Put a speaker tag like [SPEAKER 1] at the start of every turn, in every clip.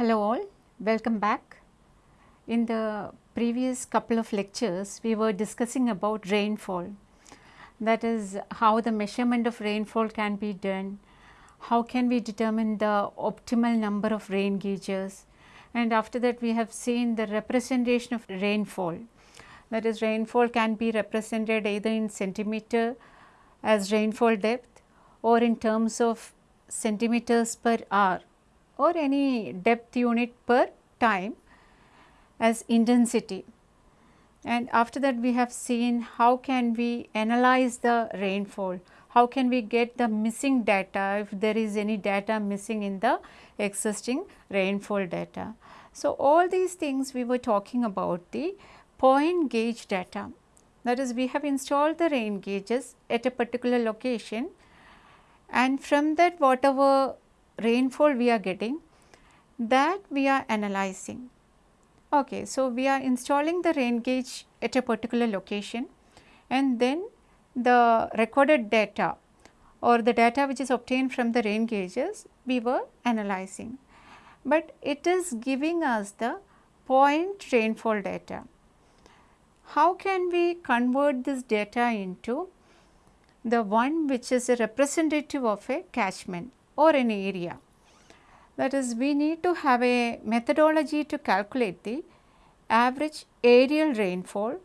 [SPEAKER 1] Hello all, welcome back. In the previous couple of lectures, we were discussing about rainfall. That is how the measurement of rainfall can be done, how can we determine the optimal number of rain gauges and after that we have seen the representation of rainfall. That is rainfall can be represented either in centimeter as rainfall depth or in terms of centimeters per hour or any depth unit per time as intensity. And after that we have seen how can we analyze the rainfall, how can we get the missing data if there is any data missing in the existing rainfall data. So, all these things we were talking about the point gauge data that is we have installed the rain gauges at a particular location and from that whatever rainfall we are getting that we are analyzing. Okay, so we are installing the rain gauge at a particular location and then the recorded data or the data which is obtained from the rain gauges we were analyzing. But it is giving us the point rainfall data. How can we convert this data into the one which is a representative of a catchment or an area? That is we need to have a methodology to calculate the average areal rainfall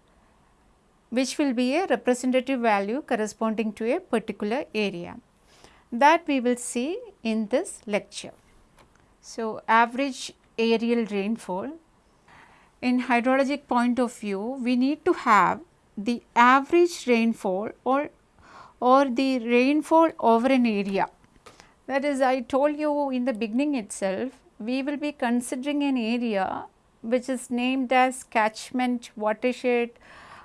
[SPEAKER 1] which will be a representative value corresponding to a particular area. That we will see in this lecture. So, average areal rainfall in hydrologic point of view we need to have the average rainfall or or the rainfall over an area. That is I told you in the beginning itself we will be considering an area which is named as catchment, watershed,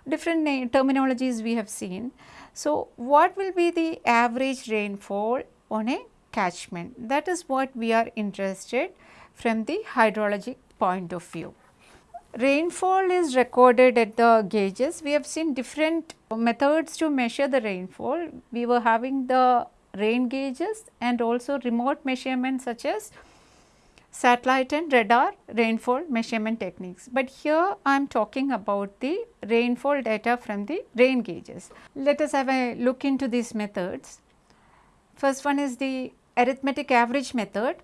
[SPEAKER 1] different terminologies we have seen. So, what will be the average rainfall on a catchment? That is what we are interested from the hydrologic point of view. Rainfall is recorded at the gauges. We have seen different methods to measure the rainfall. We were having the rain gauges and also remote measurements such as satellite and radar rainfall measurement techniques. But here I am talking about the rainfall data from the rain gauges. Let us have a look into these methods. First one is the arithmetic average method,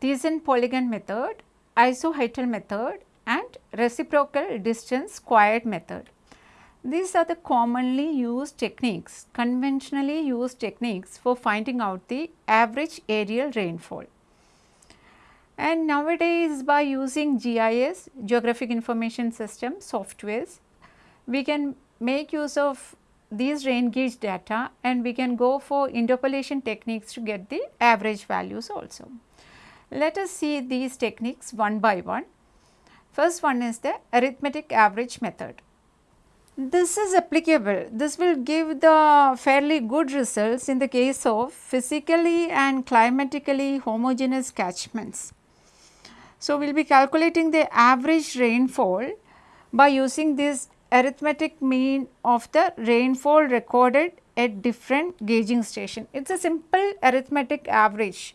[SPEAKER 1] Thiessen polygon method, isohyetal method and reciprocal distance squared method. These are the commonly used techniques, conventionally used techniques for finding out the average areal rainfall. And nowadays by using GIS, Geographic Information System softwares, we can make use of these rain gauge data and we can go for interpolation techniques to get the average values also. Let us see these techniques one by one. First one is the arithmetic average method. This is applicable. This will give the fairly good results in the case of physically and climatically homogeneous catchments. So, we will be calculating the average rainfall by using this arithmetic mean of the rainfall recorded at different gauging station. It is a simple arithmetic average.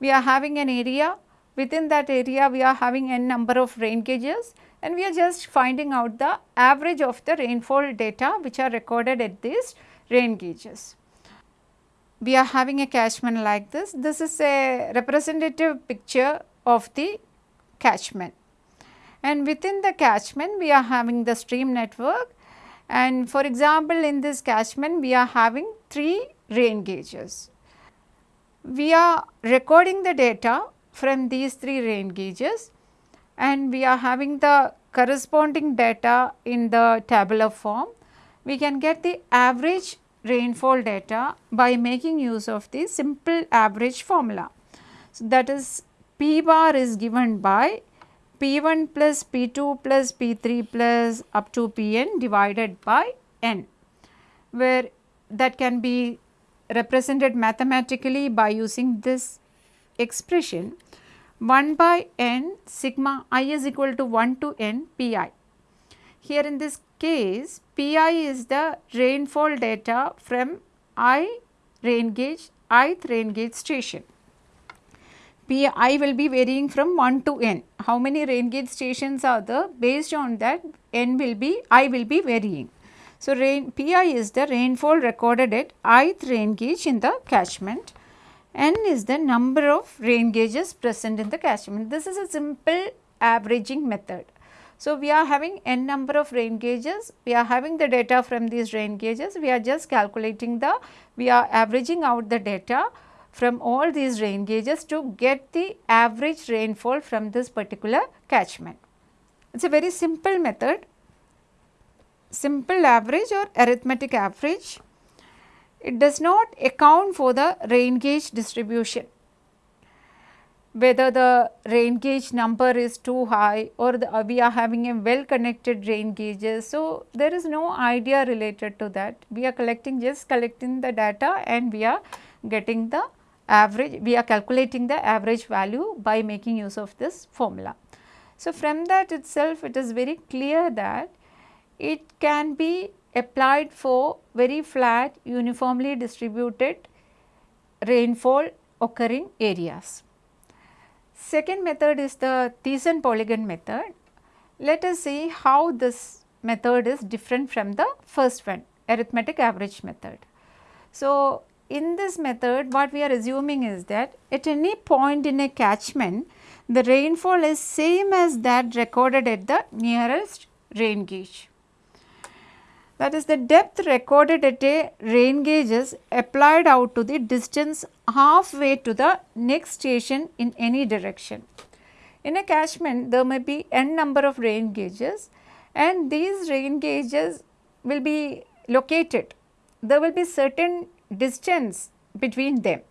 [SPEAKER 1] We are having an area, within that area we are having n number of rain gauges and we are just finding out the average of the rainfall data which are recorded at these rain gauges. We are having a catchment like this. This is a representative picture of the catchment. And within the catchment we are having the stream network and for example, in this catchment we are having 3 rain gauges. We are recording the data from these 3 rain gauges and we are having the corresponding data in the tabular form. We can get the average rainfall data by making use of the simple average formula. So, that is P bar is given by P1 plus P2 plus P3 plus up to Pn divided by n, where that can be represented mathematically by using this expression 1 by n sigma i is equal to 1 to n pi. Here in this case pi is the rainfall data from i rain gauge ith rain gauge station. P i will be varying from 1 to n. How many rain gauge stations are there based on that n will be i will be varying. So, rain Pi is the rainfall recorded at ith rain gauge in the catchment. N is the number of rain gauges present in the catchment. This is a simple averaging method. So, we are having n number of rain gauges, we are having the data from these rain gauges, we are just calculating the, we are averaging out the data from all these rain gauges to get the average rainfall from this particular catchment. It is a very simple method, simple average or arithmetic average. It does not account for the rain gauge distribution whether the rain gauge number is too high or the, uh, we are having a well connected rain gauges. So, there is no idea related to that. We are collecting just collecting the data and we are getting the average, we are calculating the average value by making use of this formula. So, from that itself it is very clear that it can be applied for very flat uniformly distributed rainfall occurring areas. Second method is the Thiessen polygon method. Let us see how this method is different from the first one arithmetic average method. So, in this method what we are assuming is that at any point in a catchment the rainfall is same as that recorded at the nearest rain gauge. That is the depth recorded at a rain gauge is applied out to the distance halfway to the next station in any direction. In a catchment there may be n number of rain gauges and these rain gauges will be located. There will be certain distance between them.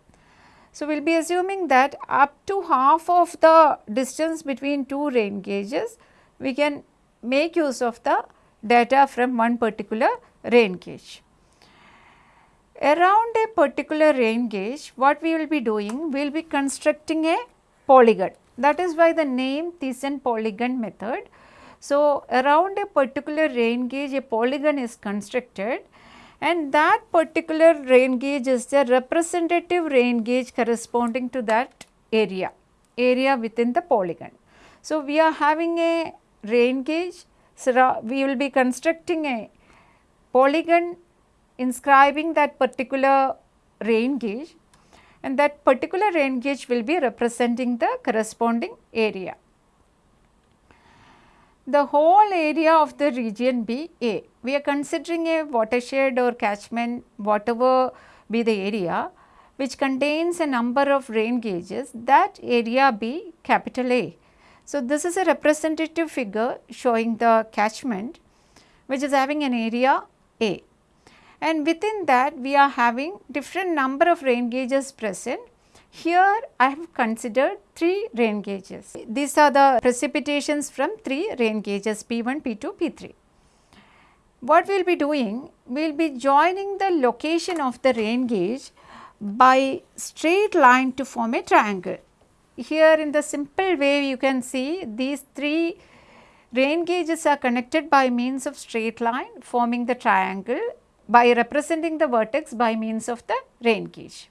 [SPEAKER 1] So, we will be assuming that up to half of the distance between two rain gauges, we can make use of the data from one particular rain gauge. Around a particular rain gauge, what we will be doing? We will be constructing a polygon. That is why the name Thiessen polygon method. So, around a particular rain gauge, a polygon is constructed and that particular rain gauge is the representative rain gauge corresponding to that area, area within the polygon. So, we are having a rain gauge, so we will be constructing a polygon inscribing that particular rain gauge and that particular rain gauge will be representing the corresponding area the whole area of the region be A. We are considering a watershed or catchment whatever be the area which contains a number of rain gauges that area be capital A. So, this is a representative figure showing the catchment which is having an area A and within that we are having different number of rain gauges present here I have considered 3 rain gauges. These are the precipitations from 3 rain gauges P1, P2, P3. What we will be doing? We will be joining the location of the rain gauge by straight line to form a triangle. Here in the simple way you can see these 3 rain gauges are connected by means of straight line forming the triangle by representing the vertex by means of the rain gauge.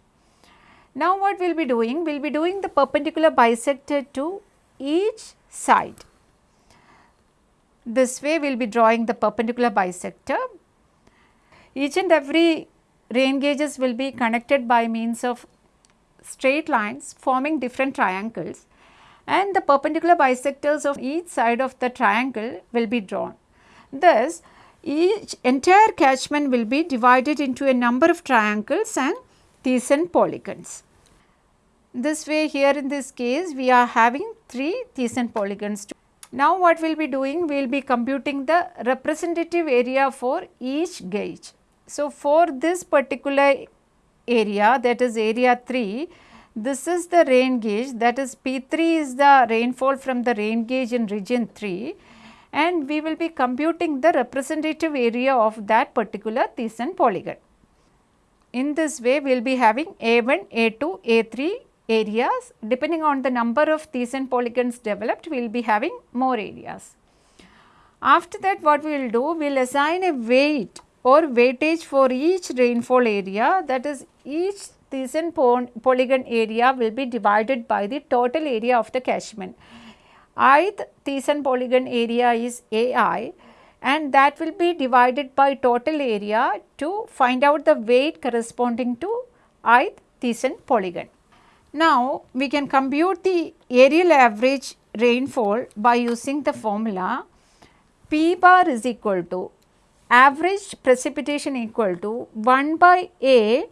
[SPEAKER 1] Now what we will be doing? We will be doing the perpendicular bisector to each side. This way we will be drawing the perpendicular bisector. Each and every rain gauges will be connected by means of straight lines forming different triangles and the perpendicular bisectors of each side of the triangle will be drawn. Thus, each entire catchment will be divided into a number of triangles and Thiessen polygons. This way here in this case we are having 3 Thiessen polygons. Now what we will be doing? We will be computing the representative area for each gauge. So for this particular area that is area 3, this is the rain gauge that is P3 is the rainfall from the rain gauge in region 3 and we will be computing the representative area of that particular Thiessen polygon. In this way, we will be having A1, A2, A3 areas. Depending on the number of Thiessen polygons developed, we will be having more areas. After that, what we will do? We will assign a weight or weightage for each rainfall area that is each Thiessen polygon area will be divided by the total area of the catchment. ith Thiessen polygon area is AI and that will be divided by total area to find out the weight corresponding to ith Thiessen polygon. Now, we can compute the areal average rainfall by using the formula P bar is equal to average precipitation equal to 1 by A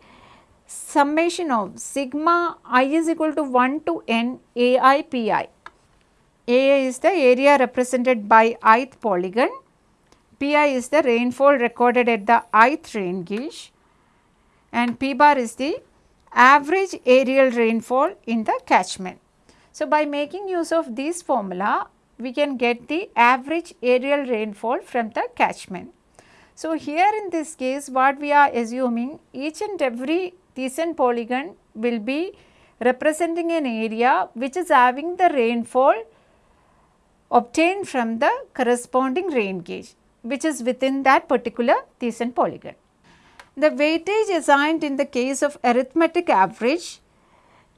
[SPEAKER 1] summation of sigma i is equal to 1 to n A i P i. A is the area represented by ith polygon, Pi is the rainfall recorded at the ith rain gauge and P bar is the average areal rainfall in the catchment. So, by making use of this formula, we can get the average areal rainfall from the catchment. So, here in this case what we are assuming each and every Thiessen polygon will be representing an area which is having the rainfall obtained from the corresponding rain gauge which is within that particular Thiessen polygon. The weightage assigned in the case of arithmetic average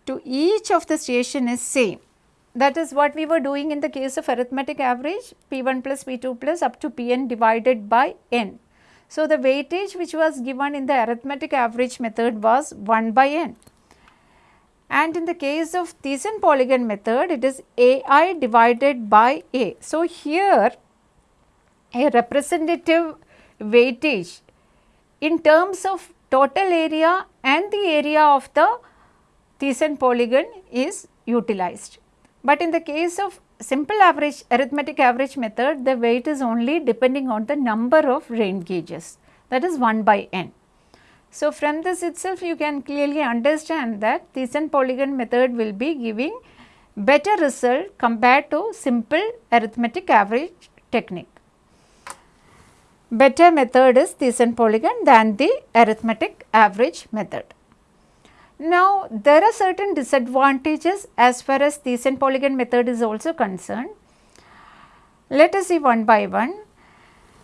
[SPEAKER 1] to each of the station is same. That is what we were doing in the case of arithmetic average P1 plus P2 plus up to Pn divided by n. So, the weightage which was given in the arithmetic average method was 1 by n. And in the case of Thiessen polygon method it is Ai divided by A. So, here a representative weightage in terms of total area and the area of the Thiessen polygon is utilized. But in the case of simple average arithmetic average method the weight is only depending on the number of rain gauges that is 1 by n. So, from this itself you can clearly understand that Thiessen polygon method will be giving better result compared to simple arithmetic average technique better method is Thiessen polygon than the arithmetic average method. Now, there are certain disadvantages as far as Thiessen polygon method is also concerned. Let us see one by one.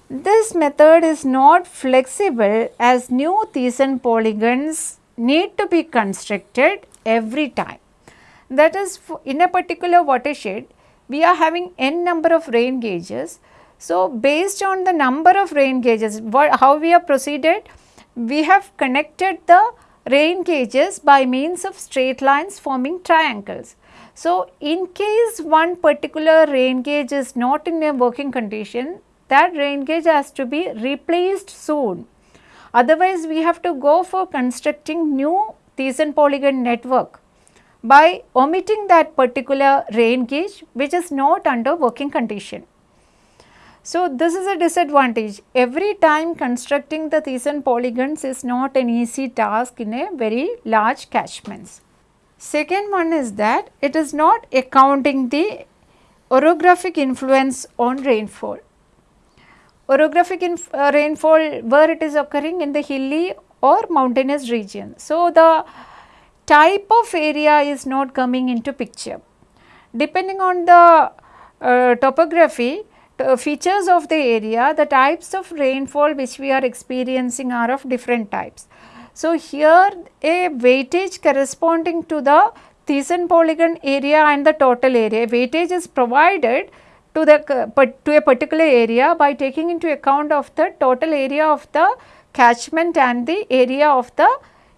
[SPEAKER 1] This method is not flexible as new Thiessen polygons need to be constructed every time. That is in a particular watershed, we are having n number of rain gauges so, based on the number of rain gauges, what, how we have proceeded? We have connected the rain gauges by means of straight lines forming triangles. So, in case one particular rain gauge is not in a working condition, that rain gauge has to be replaced soon. Otherwise, we have to go for constructing new Thiessen polygon network by omitting that particular rain gauge which is not under working condition. So, this is a disadvantage. Every time constructing the Thiessen polygons is not an easy task in a very large catchments. Second one is that it is not accounting the orographic influence on rainfall. Orographic uh, rainfall where it is occurring in the hilly or mountainous region. So, the type of area is not coming into picture. Depending on the uh, topography, features of the area, the types of rainfall which we are experiencing are of different types. So, here a weightage corresponding to the Thiessen polygon area and the total area, weightage is provided to the uh, to a particular area by taking into account of the total area of the catchment and the area of the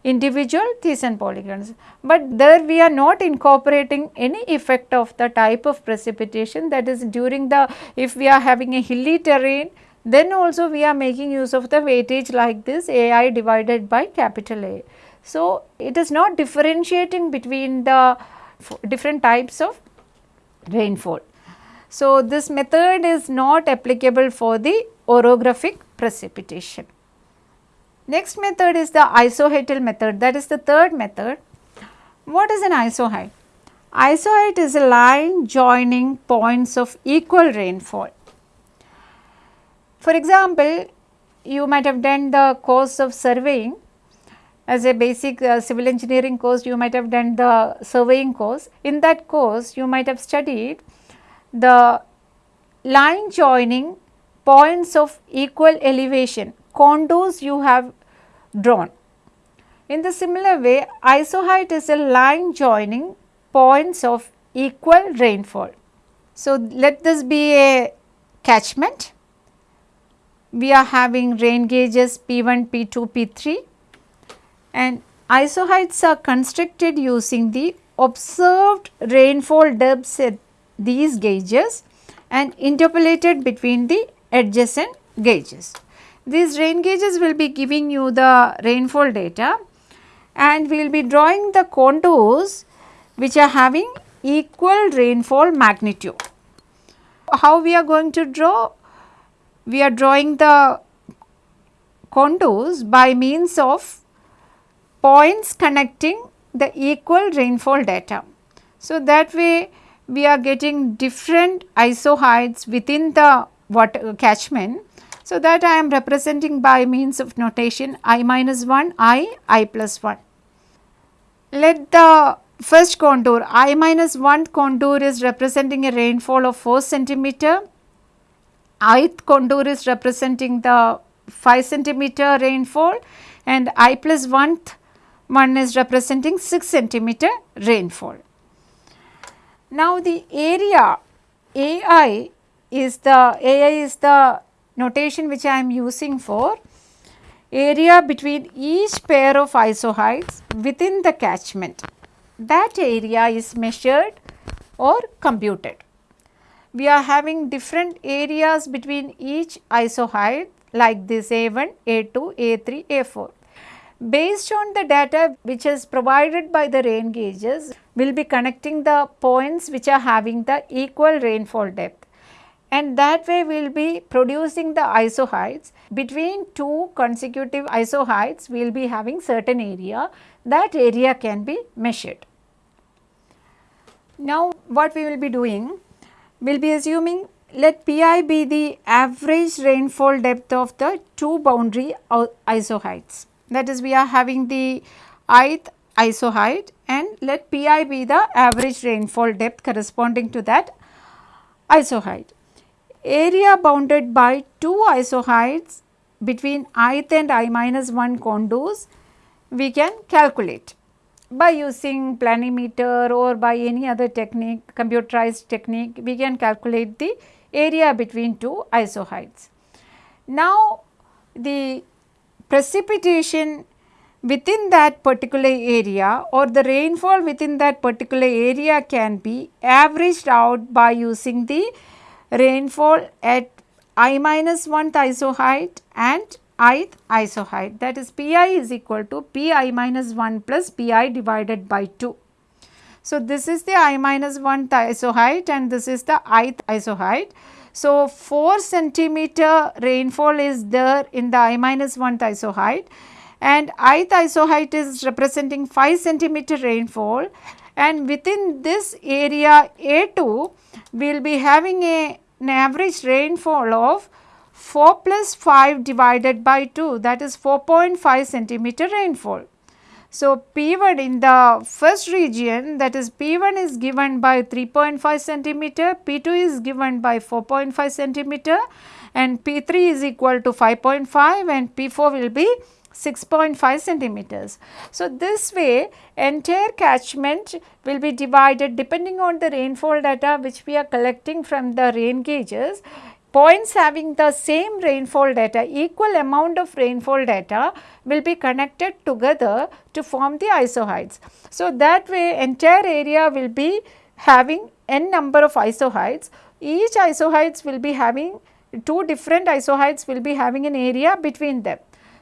[SPEAKER 1] individual Thiessen polygons. But there we are not incorporating any effect of the type of precipitation that is during the if we are having a hilly terrain then also we are making use of the weightage like this AI divided by capital A. So, it is not differentiating between the different types of rainfall. So, this method is not applicable for the orographic precipitation. Next method is the isohyetal method that is the third method. What is an isohyet? Isohyet is a line joining points of equal rainfall. For example, you might have done the course of surveying as a basic uh, civil engineering course you might have done the surveying course. In that course you might have studied the line joining points of equal elevation contours you have drawn. In the similar way, isohyet is a line joining points of equal rainfall. So, let this be a catchment. We are having rain gauges P1, P2, P3 and isohyets are constructed using the observed rainfall depths at these gauges and interpolated between the adjacent gauges. These rain gauges will be giving you the rainfall data and we will be drawing the contours which are having equal rainfall magnitude. How we are going to draw? We are drawing the contours by means of points connecting the equal rainfall data. So, that way we are getting different isohyets within the water catchment. So, that I am representing by means of notation i minus 1, i, i plus 1. Let the first contour i minus 1 contour is representing a rainfall of 4 centimeter, ith contour is representing the 5 centimeter rainfall and i plus 1th one is representing 6 centimeter rainfall. Now the area AI is the AI is the notation which I am using for area between each pair of isohyets within the catchment. That area is measured or computed. We are having different areas between each isohyet like this A1, A2, A3, A4. Based on the data which is provided by the rain gauges, we will be connecting the points which are having the equal rainfall depth and that way we will be producing the isohyets. Between two consecutive isohyets, we will be having certain area, that area can be measured. Now, what we will be doing? We will be assuming let Pi be the average rainfall depth of the two boundary isohyets that is we are having the ith isohyet and let Pi be the average rainfall depth corresponding to that isohyet. Area bounded by two isohyets between ith and i minus 1 contours we can calculate by using planimeter or by any other technique computerized technique we can calculate the area between two isohyets. Now the precipitation within that particular area or the rainfall within that particular area can be averaged out by using the rainfall at i minus 1th isohyet and ith isohyet that is Pi is equal to Pi minus 1 plus Pi divided by 2. So, this is the i minus 1th isohyet and this is the ith isohyet. So, 4 centimeter rainfall is there in the I minus 1th isohyet and ith isohyet is representing 5 centimeter rainfall and within this area A2 we will be having a, an average rainfall of 4 plus 5 divided by 2 that is 4.5 centimeter rainfall. So, P1 in the first region that is P1 is given by 3.5 centimeter, P2 is given by 4.5 centimeter and P3 is equal to 5.5 and P4 will be 6.5 centimeters. So, this way entire catchment will be divided depending on the rainfall data which we are collecting from the rain gauges points having the same rainfall data, equal amount of rainfall data will be connected together to form the isohyets. So, that way entire area will be having n number of isohyets, each isohyets will be having two different isohyets will be having an area between them.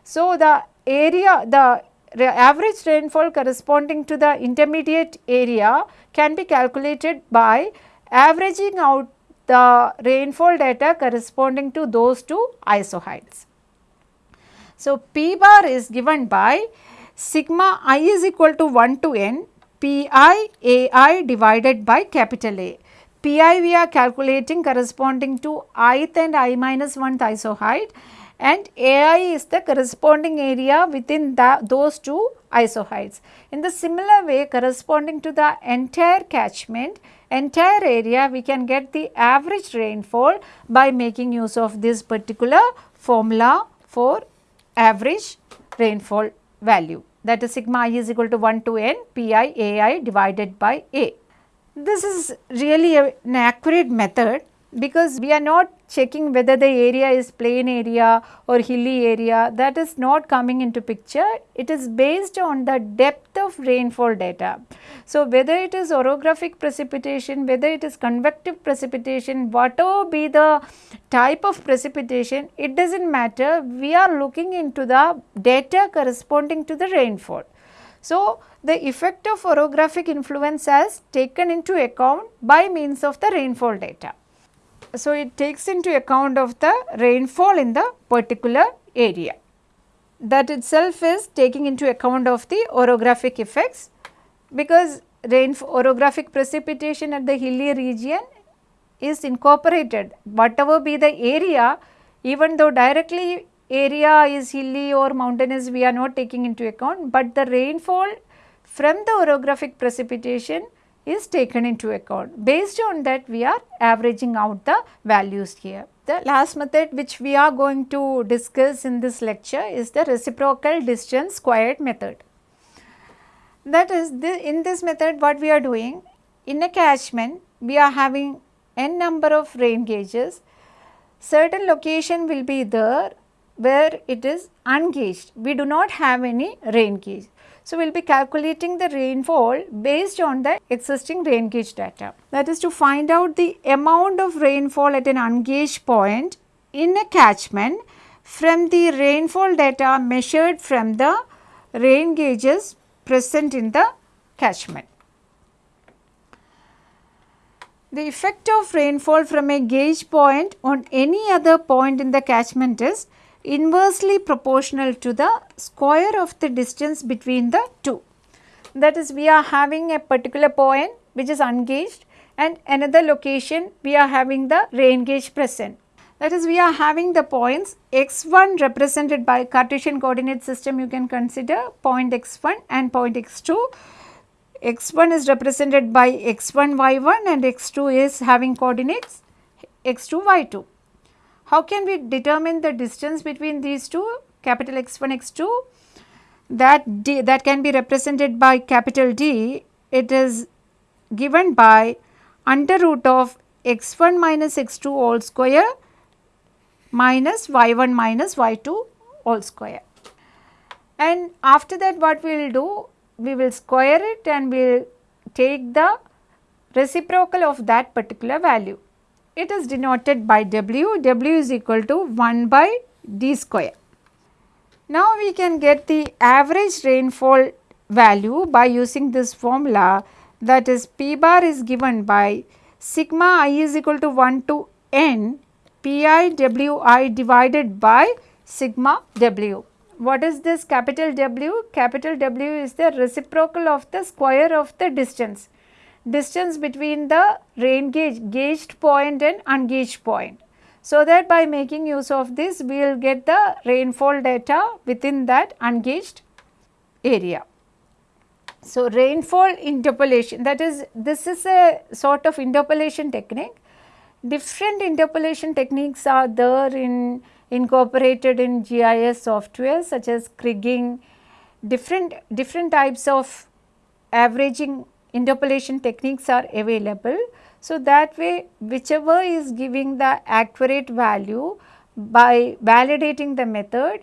[SPEAKER 1] So, the area the average rainfall corresponding to the intermediate area can be calculated by averaging out the rainfall data corresponding to those two isohyets. So, P bar is given by sigma i is equal to 1 to n Pi Ai divided by capital A. Pi we are calculating corresponding to ith and i minus 1th isohyet and Ai is the corresponding area within those two isohyets. In the similar way corresponding to the entire catchment entire area we can get the average rainfall by making use of this particular formula for average rainfall value that is sigma i is equal to 1 to n pi ai divided by a. This is really a, an accurate method because we are not checking whether the area is plain area or hilly area that is not coming into picture it is based on the depth of rainfall data. So, whether it is orographic precipitation whether it is convective precipitation whatever be the type of precipitation it does not matter we are looking into the data corresponding to the rainfall. So, the effect of orographic influence has taken into account by means of the rainfall data. So, it takes into account of the rainfall in the particular area. That itself is taking into account of the orographic effects because rain orographic precipitation at the hilly region is incorporated whatever be the area even though directly area is hilly or mountainous we are not taking into account, but the rainfall from the orographic precipitation is taken into account. Based on that we are averaging out the values here. The last method which we are going to discuss in this lecture is the reciprocal distance squared method. That is the, in this method what we are doing in a catchment we are having n number of rain gauges certain location will be there where it is ungauged we do not have any rain gauge so, we will be calculating the rainfall based on the existing rain gauge data. That is to find out the amount of rainfall at an ungauged point in a catchment from the rainfall data measured from the rain gauges present in the catchment. The effect of rainfall from a gauge point on any other point in the catchment is inversely proportional to the square of the distance between the two. That is we are having a particular point which is ungauged and another location we are having the rain gauge present. That is we are having the points x1 represented by Cartesian coordinate system you can consider point x1 and point x2. x1 is represented by x1 y1 and x2 is having coordinates x2 y2. How can we determine the distance between these two capital X1, X2? That, D, that can be represented by capital D. It is given by under root of x1 minus x2 all square minus y1 minus y2 all square. And after that what we will do? We will square it and we will take the reciprocal of that particular value it is denoted by W, W is equal to 1 by D square. Now we can get the average rainfall value by using this formula that is P bar is given by sigma i is equal to 1 to n pi w i divided by sigma w. What is this capital W? Capital W is the reciprocal of the square of the distance distance between the rain gauge gauged point and ungauged point. So that by making use of this we will get the rainfall data within that ungauged area. So rainfall interpolation that is this is a sort of interpolation technique. Different interpolation techniques are there in incorporated in GIS software such as kriging, different different types of averaging interpolation techniques are available. So, that way whichever is giving the accurate value by validating the method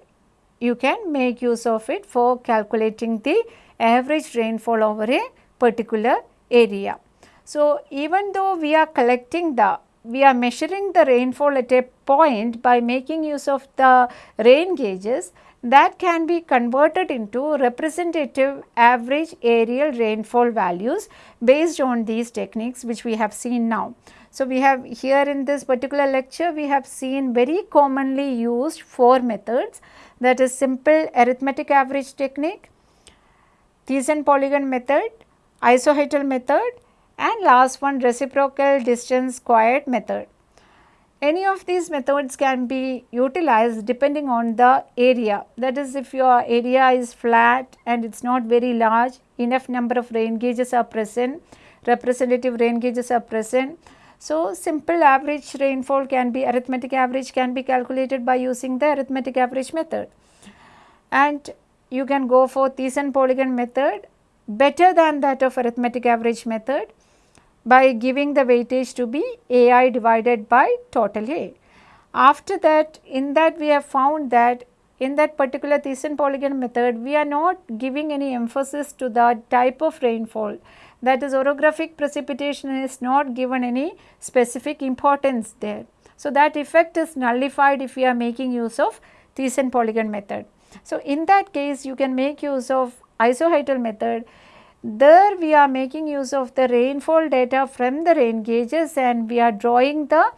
[SPEAKER 1] you can make use of it for calculating the average rainfall over a particular area. So, even though we are collecting the we are measuring the rainfall at a point by making use of the rain gauges that can be converted into representative average areal rainfall values based on these techniques which we have seen now. So, we have here in this particular lecture we have seen very commonly used four methods that is simple arithmetic average technique, Thiessen polygon method, isohyetal method and last one reciprocal distance squared method. Any of these methods can be utilized depending on the area. That is if your area is flat and it is not very large, enough number of rain gauges are present, representative rain gauges are present. So, simple average rainfall can be arithmetic average can be calculated by using the arithmetic average method. And you can go for Thiessen-Polygon method better than that of arithmetic average method by giving the weightage to be AI divided by total A. After that in that we have found that in that particular Thiessen-Polygon method we are not giving any emphasis to the type of rainfall that is orographic precipitation is not given any specific importance there. So, that effect is nullified if we are making use of Thiessen-Polygon method. So, in that case you can make use of isohyetal method there we are making use of the rainfall data from the rain gauges and we are drawing the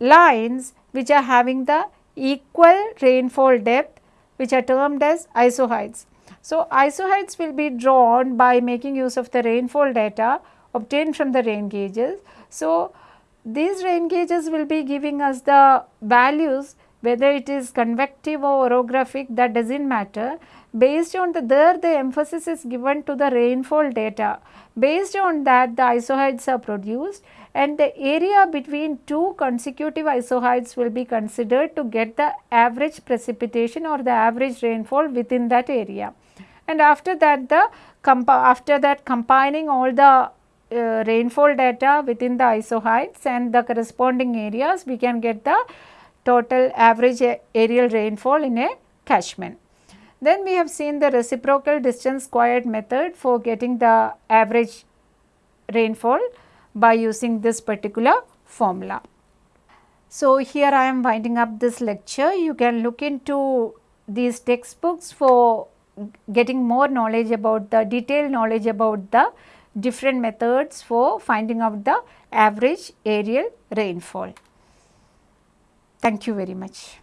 [SPEAKER 1] lines which are having the equal rainfall depth which are termed as isohyets. So, isohyets will be drawn by making use of the rainfall data obtained from the rain gauges. So, these rain gauges will be giving us the values whether it is convective or orographic that does not matter based on the there the emphasis is given to the rainfall data. Based on that the isohyets are produced and the area between two consecutive isohyets will be considered to get the average precipitation or the average rainfall within that area. And after that the after that combining all the uh, rainfall data within the isohyets and the corresponding areas we can get the total average areal rainfall in a catchment. Then we have seen the reciprocal distance squared method for getting the average rainfall by using this particular formula. So, here I am winding up this lecture. You can look into these textbooks for getting more knowledge about the detailed knowledge about the different methods for finding out the average areal rainfall. Thank you very much.